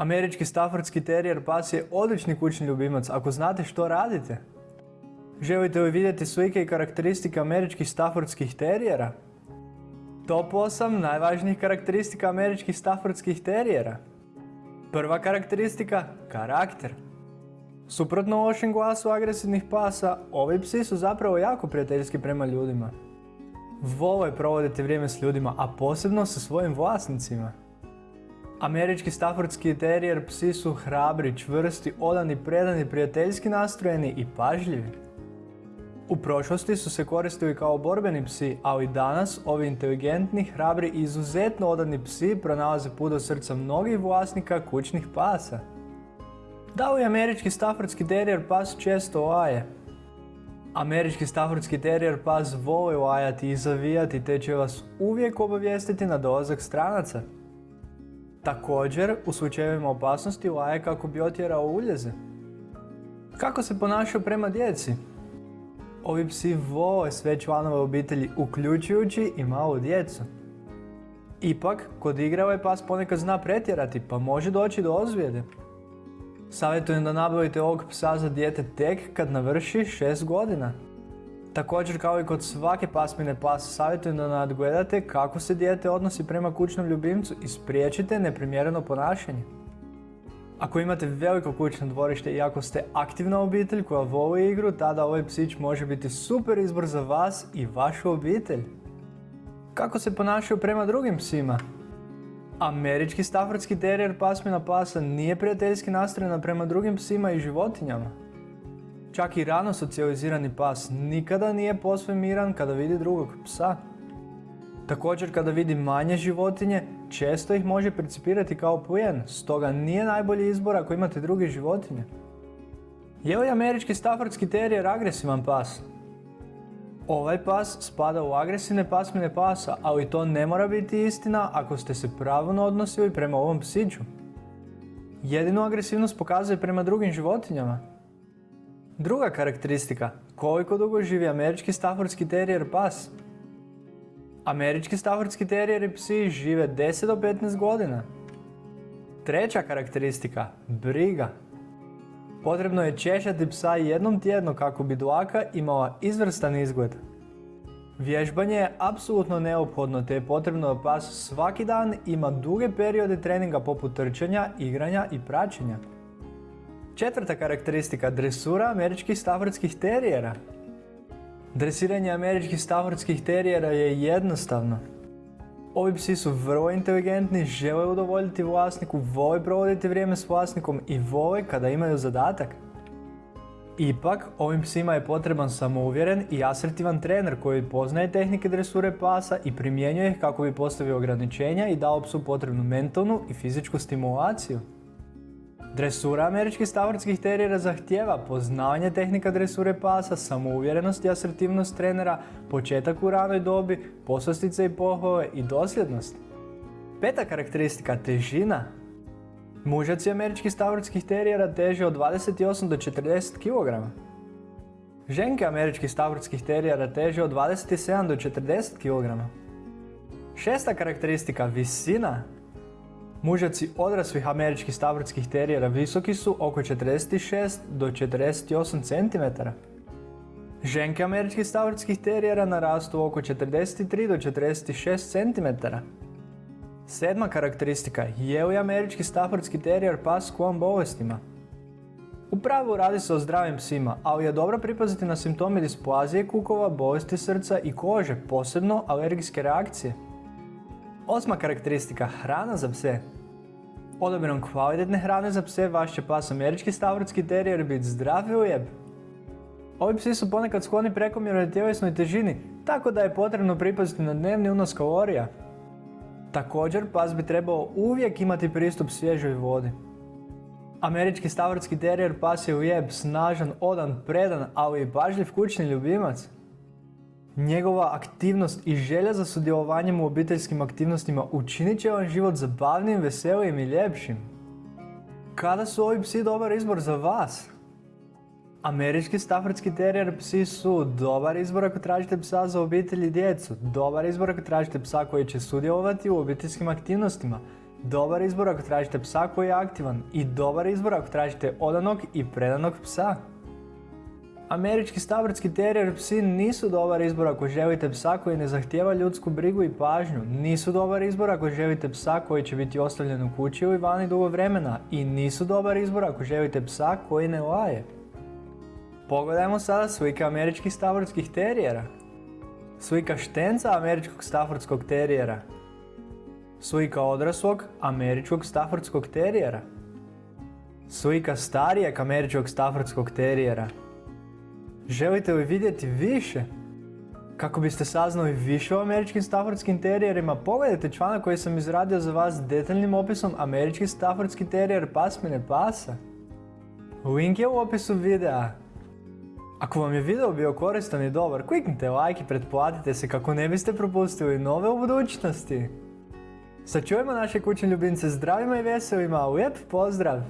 Američki Staffordski terijer pas je odlični kućni ljubimac ako znate što radite. Želite li vidjeti slike i karakteristike američkih Staffordskih terijera? Top 8 najvažnijih karakteristika američkih Staffordskih terijera. Prva karakteristika, karakter. Suprotno lošem glasu agresivnih pasa, ovi psi su zapravo jako prijateljski prema ljudima. Vole provoditi vrijeme s ljudima, a posebno sa svojim vlasnicima. Američki Staffordski terijer psi su hrabri, čvrsti, odani, predani, prijateljski nastrojeni i pažljivi. U prošlosti su se koristili kao borbeni psi, ali danas ovi inteligentni, hrabri i izuzetno odani psi pronalaze put do srca mnogih vlasnika kućnih pasa. Da li američki Staffordski terijer pas često laje? Američki Staffordski terijer pas voli lajati i zavijati te će vas uvijek obavijestiti na dolazak stranaca. Također, u slučajevima opasnosti laje kako bi otjerao uljeze. Kako se ponašaju prema djeci? Ovi psi vole sve članove obitelji, uključujući i malu djecu. Ipak, kod igre ovaj pas ponekad zna pretjerati, pa može doći do ozljede. Savjetujem da nabavite ovog psa za dijete tek kad navrši 6 godina. Također kao i kod svake pasmine pasa savjetujem da nadgledate kako se dijete odnosi prema kućnom ljubimcu i spriječite neprimjereno ponašanje. Ako imate veliko kućno dvorište i ako ste aktivna obitelj koja voli igru, tada ovaj psić može biti super izbor za vas i vašu obitelj. Kako se ponašaju prema drugim psima? Američki Staffordski terijer pasmina pasa nije prijateljski nastrojen prema drugim psima i životinjama. Čak i rano socijalizirani pas nikada nije posve miran kada vidi drugog psa. Također kada vidi manje životinje, često ih može percipirati kao plijen, stoga nije najbolji izbor ako imate druge životinje. Je li američki Staffordski terijer agresivan pas? Ovaj pas spada u agresivne pasmine pasa, ali to ne mora biti istina ako ste se pravilno odnosili prema ovom psiću. Jedinu agresivnost pokazuje prema drugim životinjama. Druga karakteristika, koliko dugo živi američki Staffordski terijer pas? Američki Staffordski terijeri psi žive 10 do 15 godina. Treća karakteristika, briga. Potrebno je češati psa jednom tjedno kako bi dlaka imala izvrstan izgled. Vježbanje je apsolutno neophodno te je potrebno da pas svaki dan ima duge periode treninga poput trčanja, igranja i praćenja. Četvrta karakteristika dresura američkih Staffordskih terijera. Dresiranje američkih Staffordskih terijera je jednostavno. Ovi psi su vrlo inteligentni, žele udovoljiti vlasniku, vole provoditi vrijeme s vlasnikom i vole kada imaju zadatak. Ipak, ovim psima je potreban samouvjeren i asertivan trener koji poznaje tehnike dresure pasa i primjenjuje ih kako bi postavio ograničenja i dao psu potrebnu mentalnu i fizičku stimulaciju. Dresura američkih stavorskih terijera zahtjeva poznavanje tehnika dresure pasa, samouvjerenost i asertivnost trenera, početak u ranoj dobi, poslastice i pohove i dosljednost. Peta karakteristika, težina. Mužaci američkih stavorskih terijera teže od 28 do 40 kg. Ženke američkih stavorskih terijera teže od 27 do 40 kg. Šesta karakteristika, visina. Mužaci odraslih američkih stavrskih terijera visoki su oko 46 do 48 cm. Ženke američkih stavrskih terijera narastu oko 43 do 46 cm. Sedma karakteristika, je li američki staffordski terijer pas s kojom bolestima? U pravilu radi se o zdravim psima, ali je dobro pripaziti na simptome displazije kukova, bolesti srca i kože, posebno alergijske reakcije. Osma karakteristika, hrana za pse. Odabirom kvalitetne hrane za pse vaš će pas američki stavrotski terijer biti zdrav i lijep. Ovi psi su ponekad skloni prekomjernoj tjelesnoj težini, tako da je potrebno pripaziti na dnevni unos kalorija. Također, pas bi trebao uvijek imati pristup svježoj vodi. Američki stavrotski terijer pas je lijep, snažan, odan, predan, ali i pažljiv kućni ljubimac. Njegova aktivnost i želja za sudjelovanjem u obiteljskim aktivnostima učinit će vam život zabavnim, veselim i ljepšim. Kada su ovi psi dobar izbor za vas? Američki Staffordski terijer psi su dobar izbor ako tražite psa za obitelj i djecu, dobar izbor ako tražite psa koji će sudjelovati u obiteljskim aktivnostima, Dobar izbor ako tražite psa koji je aktivan i dobar izbor ako tražite odanog i predanog psa. Američki stavrtski terijer psi nisu dobar izbor ako želite psa koji ne zahtijeva ljudsku brigu i pažnju. Nisu dobar izbor ako želite psa koji će biti ostavljen u kući ili vani dugo vremena. I nisu dobar izbor ako želite psa koji ne laje. Pogledajmo sada slike američkih stavrtskih terijera. Slika štenca američkog staffordskog terijera. Slika odraslog američkog staffordskog terijera. Slika starijeg američkog staffordskog terijera. Želite li vidjeti više? Kako biste saznali više o američkim staffordskim terijerima, pogledajte članak koji sam izradio za vas s detaljnim opisom američki staffordski terijer pasmine pasa. Link je u opisu videa. Ako vam je video bio koristan i dobar, kliknite like i pretplatite se kako ne biste propustili nove u budućnosti. Sačuvajmo naše kućne ljubimce zdravima i veselima, lijep pozdrav!